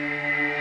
Música